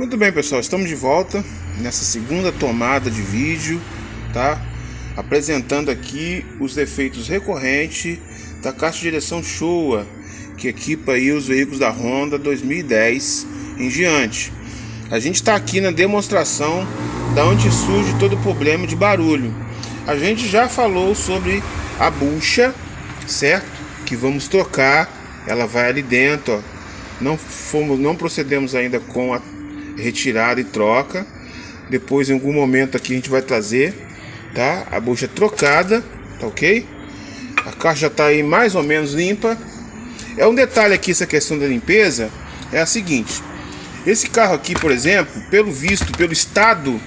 Muito bem pessoal, estamos de volta nessa segunda tomada de vídeo, tá? Apresentando aqui os defeitos recorrentes da caixa de direção Showa, que equipa aí os veículos da Honda 2010 em diante. A gente está aqui na demonstração da onde surge todo o problema de barulho. A gente já falou sobre a bucha, certo? Que vamos trocar, ela vai ali dentro, ó. Não fomos, não procedemos ainda com a retirada e troca. Depois, em algum momento aqui, a gente vai trazer, tá? A bucha trocada, tá ok? A caixa já está aí mais ou menos limpa. É um detalhe aqui, essa questão da limpeza, é a seguinte. Esse carro aqui, por exemplo, pelo visto, pelo estado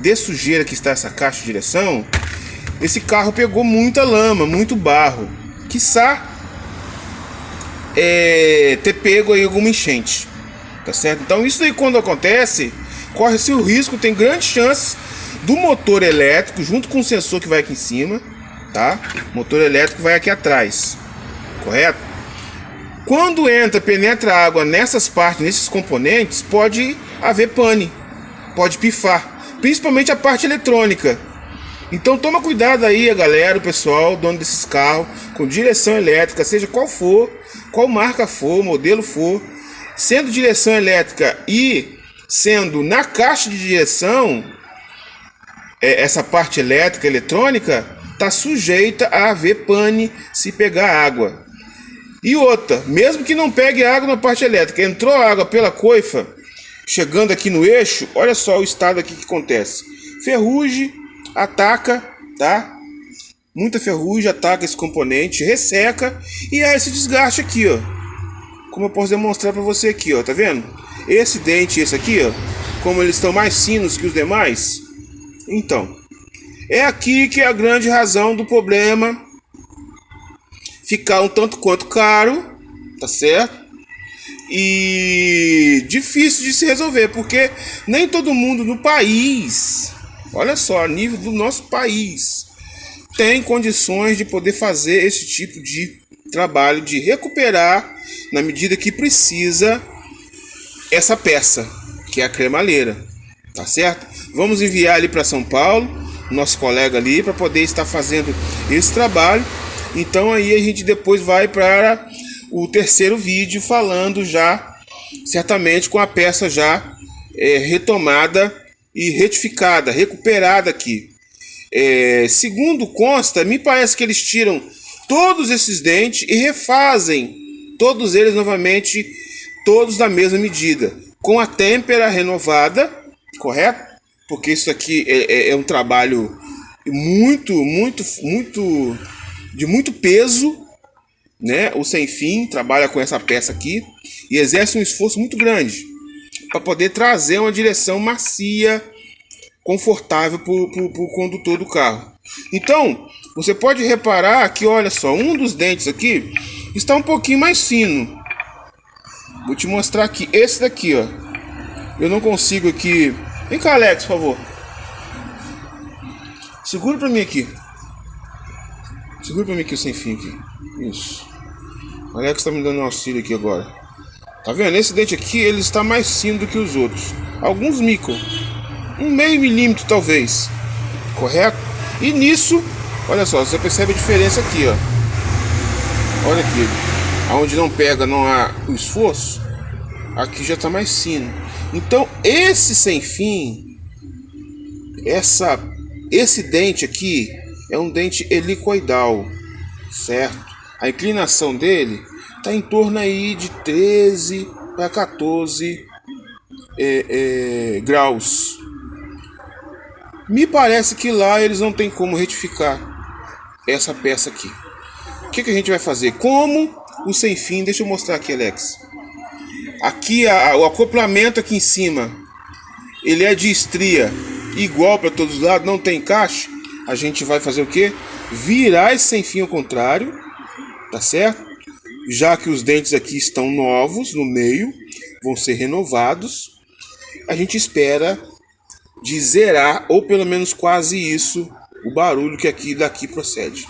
de sujeira que está essa caixa de direção, esse carro pegou muita lama, muito barro. Quiçá é, ter pego aí alguma enchente. Tá certo? Então isso aí quando acontece, corre-se o risco, tem grandes chances do motor elétrico junto com o sensor que vai aqui em cima, tá? O motor elétrico vai aqui atrás. Correto? Quando entra, penetra água nessas partes, nesses componentes, pode haver pane, pode pifar, principalmente a parte eletrônica. Então toma cuidado aí, a galera, o pessoal, dono desses carros, com direção elétrica, seja qual for, qual marca for, modelo for, sendo direção elétrica e sendo na caixa de direção, é, essa parte elétrica, eletrônica, está sujeita a haver pane se pegar água. E outra, mesmo que não pegue água na parte elétrica, entrou água pela coifa, chegando aqui no eixo, olha só o estado aqui que acontece. Ferrugem ataca, tá? Muita ferrugem ataca esse componente, resseca e há esse desgaste aqui, ó. Como eu posso demonstrar para você aqui, ó, tá vendo? Esse dente e esse aqui, ó, como eles estão mais finos que os demais. Então, é aqui que é a grande razão do problema ficar um tanto quanto caro, tá certo? E difícil de se resolver, porque nem todo mundo no país, olha só, a nível do nosso país, tem condições de poder fazer esse tipo de trabalho de recuperar na medida que precisa essa peça, que é a cremalheira, tá certo? Vamos enviar ali para São Paulo, nosso colega ali, para poder estar fazendo esse trabalho então aí a gente depois vai para o terceiro vídeo falando já, certamente com a peça já é, retomada e retificada, recuperada aqui. É, segundo consta, me parece que eles tiram todos esses dentes e refazem todos eles novamente, todos da mesma medida, com a têmpera renovada, correto? Porque isso aqui é, é, é um trabalho muito, muito, muito de muito peso, né? O Sem Fim trabalha com essa peça aqui e exerce um esforço muito grande para poder trazer uma direção macia, confortável para o condutor do carro. Então, você pode reparar que, olha só, um dos dentes aqui está um pouquinho mais fino. Vou te mostrar aqui, esse daqui, ó. Eu não consigo aqui. Vem cá, Alex, por favor. Segura para mim aqui. Segura pra mim aqui o sem fim aqui. Isso. O Alex tá me dando um auxílio aqui agora. Tá vendo? Esse dente aqui, ele está mais fino do que os outros. Alguns micro. Um meio milímetro, talvez. Correto? E nisso, olha só, você percebe a diferença aqui, ó. Olha aqui. Aonde não pega, não há o esforço. Aqui já está mais fino. Então, esse sem fim, essa, esse dente aqui, é um dente helicoidal, certo? A inclinação dele está em torno aí de 13 para 14 é, é, graus. Me parece que lá eles não tem como retificar essa peça aqui. Que, que a gente vai fazer? Como o sem fim, deixa eu mostrar aqui, Alex. Aqui a, o acoplamento aqui em cima, ele é de estria igual para todos os lados, não tem caixa a gente vai fazer o que? Virar esse sem fim ao contrário, tá certo? Já que os dentes aqui estão novos no meio, vão ser renovados, a gente espera de zerar, ou pelo menos quase isso, o barulho que aqui daqui procede.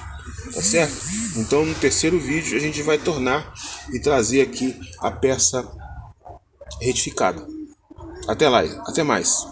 Tá certo? Então no terceiro vídeo a gente vai tornar e trazer aqui a peça retificada. Até lá, até mais.